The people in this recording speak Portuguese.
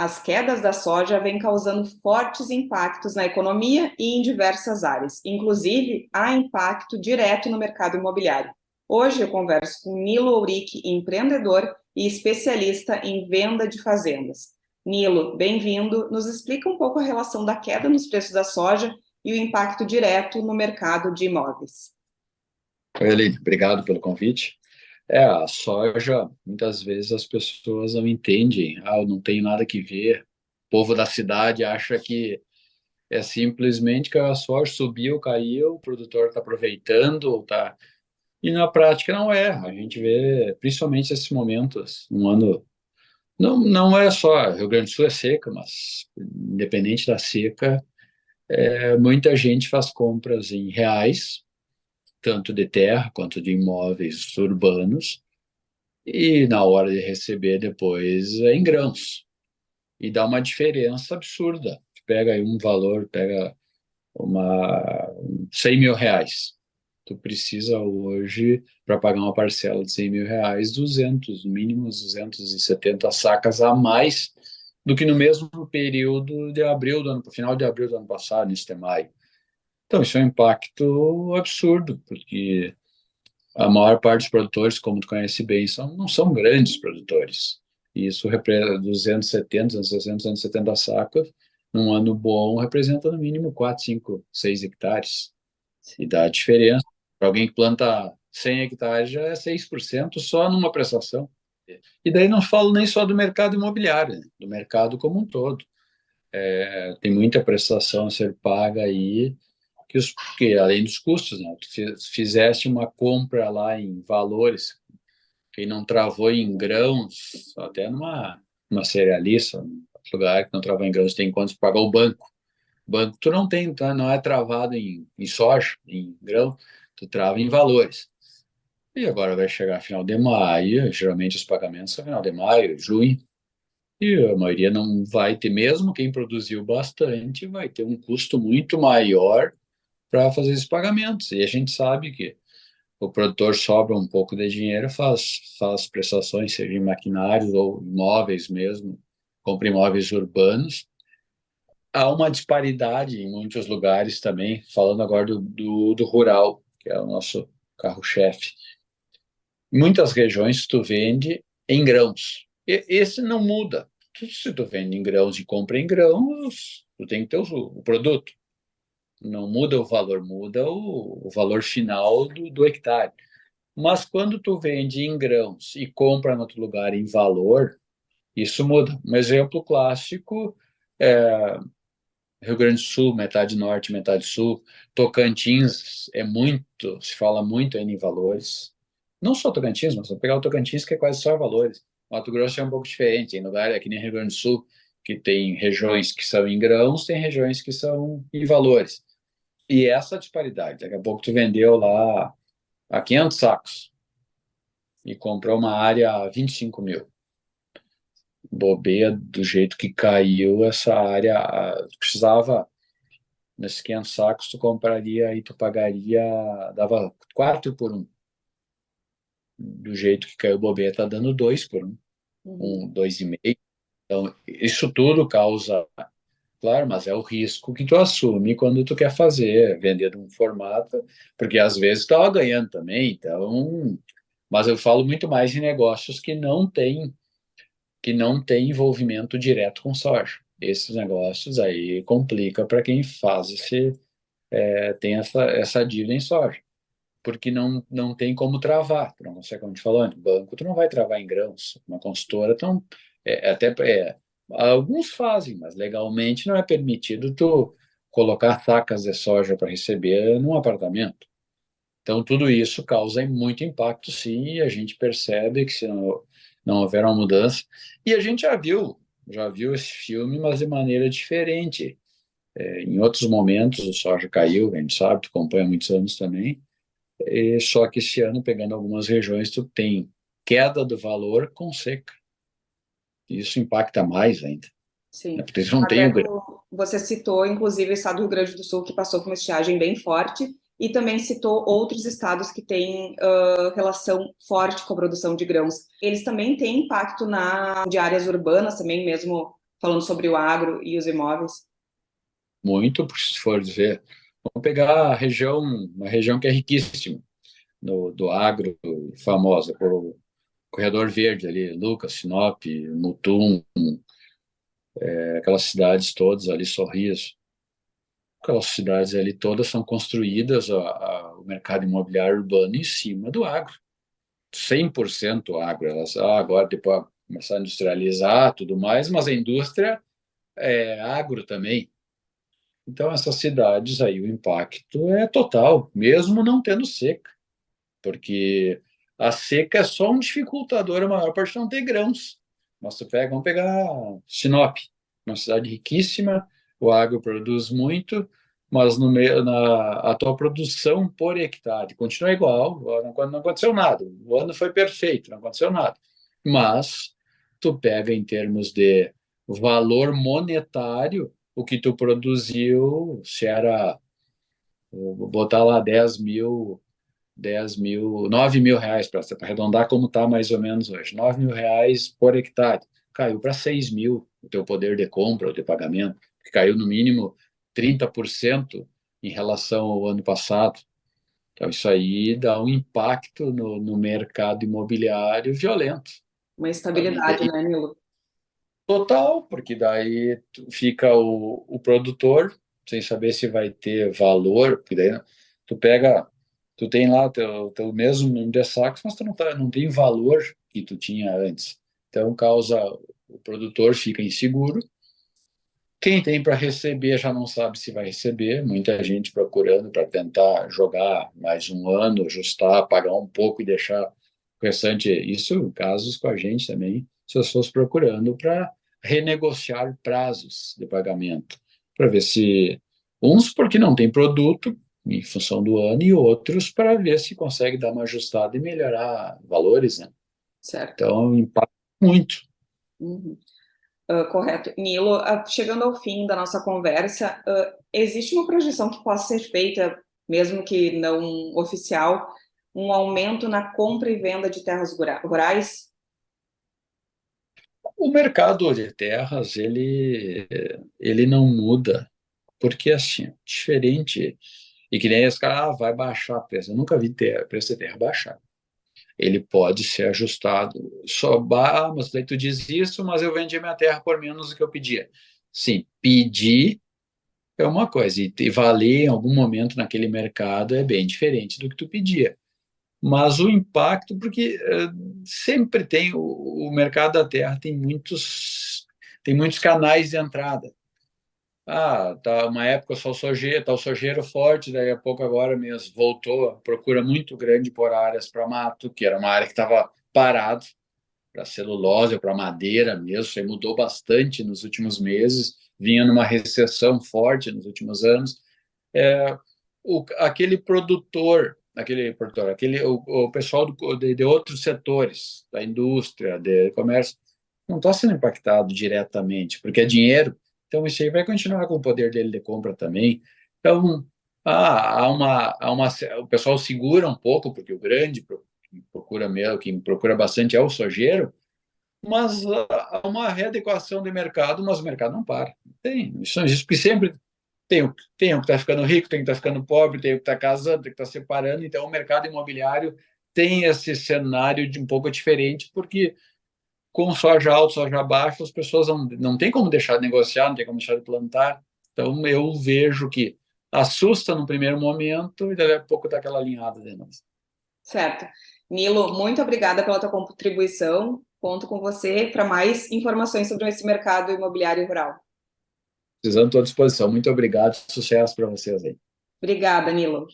As quedas da soja vêm causando fortes impactos na economia e em diversas áreas, inclusive há impacto direto no mercado imobiliário. Hoje eu converso com Nilo Ourique, empreendedor e especialista em venda de fazendas. Nilo, bem-vindo. Nos explica um pouco a relação da queda nos preços da soja e o impacto direto no mercado de imóveis. Oi, Aline, obrigado pelo convite. É, a soja, muitas vezes as pessoas não entendem, ah, eu não tenho nada que ver. O povo da cidade acha que é simplesmente que a soja subiu, caiu, o produtor está aproveitando, tá... e na prática não é. A gente vê, principalmente nesses momentos, um ano... Não, não é só, Rio Grande do Sul é seca, mas independente da seca, é, muita gente faz compras em reais, tanto de terra quanto de imóveis urbanos, e na hora de receber depois é em grãos. E dá uma diferença absurda. Pega aí um valor, pega uma 100 mil reais. Tu precisa hoje, para pagar uma parcela de 100 mil reais, 200, no mínimo 270 sacas a mais do que no mesmo período de abril do ano, final de abril do ano passado, nesse de maio. Então, isso é um impacto absurdo, porque a maior parte dos produtores, como tu conhece bem, são, não são grandes produtores. E isso representa 270, 260, 270 sacas, num ano bom, representa no mínimo 4, 5, 6 hectares. E dá diferença. Para alguém que planta 100 hectares, já é 6% só numa prestação. E daí não falo nem só do mercado imobiliário, né? do mercado como um todo. É, tem muita prestação a ser paga aí, que, os, que além dos custos, né, tu fizeste uma compra lá em valores, quem não travou em grãos, até numa uma cerealista, um lugar que não travou em grãos, tem quanto pagar o banco. Banco tu não tem, tá? não é travado em, em soja, em grão, tu trava em valores. E agora vai chegar final de maio, geralmente os pagamentos são final de maio, junho, e a maioria não vai ter, mesmo quem produziu bastante, vai ter um custo muito maior para fazer esses pagamentos. E a gente sabe que o produtor sobra um pouco de dinheiro, faz, faz prestações, seja em maquinários ou imóveis mesmo, compra imóveis urbanos. Há uma disparidade em muitos lugares também, falando agora do, do, do rural, que é o nosso carro-chefe. Em muitas regiões tu vende em grãos. E, esse não muda. Se tu vende em grãos e compra em grãos, tu tem que ter o, o produto não muda o valor, muda o, o valor final do, do, hectare. Mas quando tu vende em grãos e compra em outro lugar em valor, isso muda. Um exemplo clássico é Rio Grande do Sul, metade norte, metade sul. Tocantins é muito, se fala muito ainda em valores. Não só Tocantins, mas vou pegar o Tocantins que é quase só valores. Mato Grosso é um pouco diferente, em lugar aqui nem Rio Grande do Sul, que tem regiões que são em grãos, tem regiões que são em valores. E essa disparidade, daqui a pouco tu vendeu lá a 500 sacos e comprou uma área a 25 mil. Bobeia, do jeito que caiu essa área, precisava, nesses 500 sacos, tu compraria e tu pagaria, dava 4 por 1. Do jeito que caiu bobeia, tá dando 2 por 1. Uhum. Um, 2,5. Então, isso tudo causa Claro, mas é o risco que tu assume quando tu quer fazer, vender de um formato, porque às vezes tu estava ganhando também, então... Mas eu falo muito mais em negócios que não têm que não tem envolvimento direto com soja. Esses negócios aí complica para quem faz esse, é, tem essa, essa dívida em soja, porque não, não tem como travar, não consegue, como te falou, banco tu não vai travar em grãos, uma consultora, então, é, até é, Alguns fazem, mas legalmente não é permitido tu colocar sacas de soja para receber num apartamento. Então, tudo isso causa muito impacto, sim, e a gente percebe que se não, não houver uma mudança... E a gente já viu, já viu esse filme, mas de maneira diferente. É, em outros momentos, o soja caiu, a gente sabe, tu acompanha há muitos anos também, e só que esse ano, pegando algumas regiões, tu tem queda do valor com seca isso impacta mais ainda. Sim. Né? Porque eles não têm o... Você citou, inclusive, o estado do Rio Grande do Sul, que passou por uma estiagem bem forte, e também citou outros estados que têm uh, relação forte com a produção de grãos. Eles também têm impacto na, de áreas urbanas, também mesmo falando sobre o agro e os imóveis? Muito, se for dizer. Vamos pegar a região, uma região que é riquíssima, no, do agro, famosa, o Corredor Verde ali, Lucas, Sinop, Mutum, é, aquelas cidades todas ali, Sorriso, aquelas cidades ali todas são construídas, a, a, o mercado imobiliário urbano em cima do agro. 100% agro. Elas, ah, agora depois começar a industrializar tudo mais, mas a indústria é agro também. Então, essas cidades aí, o impacto é total, mesmo não tendo seca, porque a seca é só um dificultador, a maior parte não tem grãos. Tu pega, vamos pegar Sinop, uma cidade riquíssima, o agro produz muito, mas no meio, na, a tua produção por hectare continua igual, não, não aconteceu nada, o ano foi perfeito, não aconteceu nada. Mas tu pega em termos de valor monetário, o que tu produziu, se era, vou botar lá 10 mil, 10 mil, 9 mil reais, para arredondar como está mais ou menos hoje, 9 mil reais por hectare, caiu para 6 mil o teu poder de compra ou de pagamento, que caiu no mínimo 30% em relação ao ano passado. Então, isso aí dá um impacto no, no mercado imobiliário violento. Uma estabilidade, né, Nilo? Total, porque daí fica o, o produtor sem saber se vai ter valor, porque daí tu pega, tu tem lá teu, teu mesmo número de sacos, mas tu não, tá, não tem valor que tu tinha antes. Então, causa, o produtor fica inseguro, quem tem para receber já não sabe se vai receber, muita gente procurando para tentar jogar mais um ano, ajustar, pagar um pouco e deixar o restante. Isso, casos com a gente também, pessoas procurando para renegociar prazos de pagamento, para ver se uns porque não tem produto em função do ano e outros para ver se consegue dar uma ajustada e melhorar valores, né? Certo. Então, impacta muito. Uhum. Uh, correto. Nilo, uh, chegando ao fim da nossa conversa, uh, existe uma projeção que possa ser feita, mesmo que não oficial, um aumento na compra e venda de terras rurais? O mercado de terras, ele, ele não muda, porque assim, diferente, e que nem esse cara, ah, vai baixar o preço. Eu nunca vi ter, preço de terra baixar ele pode ser ajustado. Só, ah, mas daí tu diz isso, mas eu vendi minha terra por menos do que eu pedia. Sim, pedir é uma coisa, e valer em algum momento naquele mercado é bem diferente do que tu pedia. Mas o impacto, porque uh, sempre tem, o, o mercado da terra tem muitos, tem muitos canais de entrada ah, tá uma época só sojeiro, tá o sojeiro forte, daí a pouco agora mesmo voltou, procura muito grande por áreas para mato, que era uma área que estava parado para celulose para madeira mesmo, isso mudou bastante nos últimos meses, vinha numa recessão forte nos últimos anos. É, o, aquele produtor, aquele produtor, aquele o, o pessoal do, de, de outros setores, da indústria, de comércio, não está sendo impactado diretamente, porque é dinheiro então, isso aí vai continuar com o poder dele de compra também. Então, ah, há uma, há uma, o pessoal segura um pouco, porque o grande procura mesmo, quem procura bastante é o sojeiro, mas há uma readequação de mercado, mas o mercado não para. Tem, isso existe, porque sempre tem, tem o que está ficando rico, tem o que está ficando pobre, tem o que está casando, tem o que está separando, então o mercado imobiliário tem esse cenário de um pouco diferente, porque com soja alta, soja baixa, as pessoas não, não tem como deixar de negociar, não tem como deixar de plantar. Então, eu vejo que assusta no primeiro momento e daqui a pouco dá aquela alinhada de novo. Certo. Nilo, muito obrigada pela tua contribuição. Conto com você para mais informações sobre esse mercado imobiliário rural. Precisando, estou à disposição. Muito obrigado. Sucesso para vocês aí. Obrigada, Nilo.